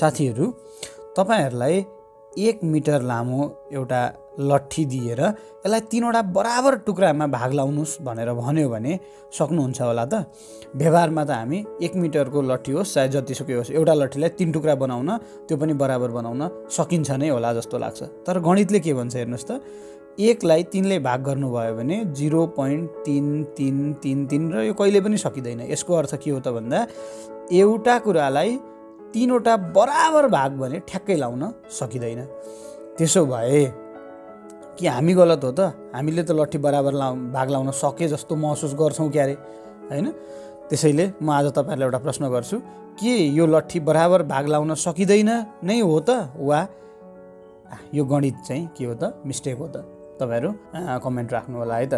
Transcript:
साथीहरू तपाईँहरूलाई एक मिटर लामो एउटा लट्ठी दिएर यसलाई तिनवटा बराबर टुक्रामा भाग लाउनुहोस् भनेर भन्यो भने सक्नुहुन्छ होला त। व्यवहारमा त हामी एक मिटरको लट्ठी होस् चाहे जतिसुकै होस् एउटा लट्ठीलाई तिन टुक्रा बनाउन त्यो पनि बराबर बनाउन सकिन्छ नै होला जस्तो लाग्छ। तर गणितले के भन्छ हेर्नुहोस् त एकलाई तिनले भाग गर्नुभयो भने जिरो पोइन्ट तिन तिन तिन तिन र यो कहिले पनि सकिँदैन। यसको अर्थ के हो त भन्दा एउटा कुरालाई तिनवटा बराबर भाग भने ठ्याक्कै लाउन सकिँदैन। त्यसो भए कि हामी गलत हो त? हामीले त लट्ठी बराबर लाउ भाग लाउन सके जस्तो महसुस गर्छौँ क्यारे होइन? त्यसैले म आज तपाईँहरूलाई एउटा प्रश्न गर्छु के यो लट्ठी बराबर भाग लाउन सकिँदैन नै हो त? वा यो गणित चाहिँ के हो त? मिस्टेक हो त? तपाईँहरू कमेन्ट राख्नु होला है त।